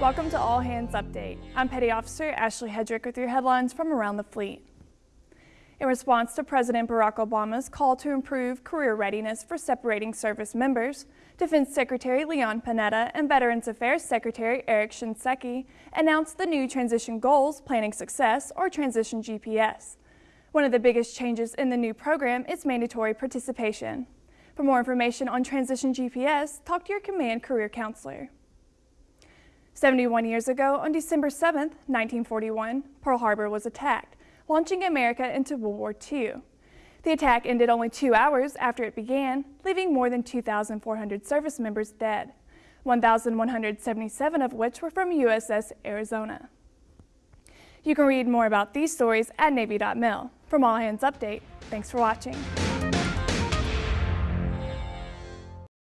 Welcome to All Hands Update. I'm Petty Officer Ashley Hedrick with your headlines from around the fleet. In response to President Barack Obama's call to improve career readiness for separating service members, Defense Secretary Leon Panetta and Veterans Affairs Secretary Eric Shinseki announced the new Transition Goals Planning Success, or Transition GPS. One of the biggest changes in the new program is mandatory participation. For more information on Transition GPS, talk to your Command Career Counselor. 71 years ago, on December 7, 1941, Pearl Harbor was attacked, launching America into World War II. The attack ended only two hours after it began, leaving more than 2,400 service members dead, 1,177 of which were from USS Arizona. You can read more about these stories at Navy.mil. From All Hands Update, thanks for watching.